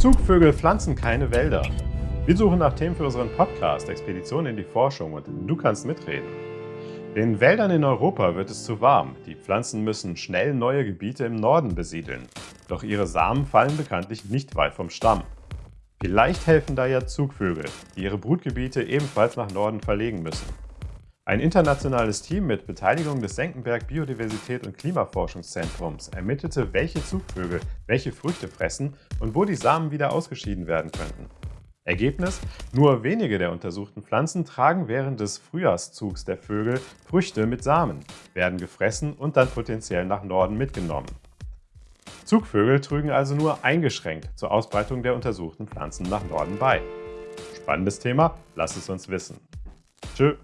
Zugvögel pflanzen keine Wälder. Wir suchen nach Themen für unseren Podcast Expedition in die Forschung und du kannst mitreden. Den Wäldern in Europa wird es zu warm. Die Pflanzen müssen schnell neue Gebiete im Norden besiedeln. Doch ihre Samen fallen bekanntlich nicht weit vom Stamm. Vielleicht helfen da ja Zugvögel, die ihre Brutgebiete ebenfalls nach Norden verlegen müssen. Ein internationales Team mit Beteiligung des Senckenberg Biodiversität und Klimaforschungszentrums ermittelte, welche Zugvögel welche Früchte fressen und wo die Samen wieder ausgeschieden werden könnten. Ergebnis? Nur wenige der untersuchten Pflanzen tragen während des Frühjahrszugs der Vögel Früchte mit Samen, werden gefressen und dann potenziell nach Norden mitgenommen. Zugvögel trügen also nur eingeschränkt zur Ausbreitung der untersuchten Pflanzen nach Norden bei. Spannendes Thema? Lasst es uns wissen. Tschö!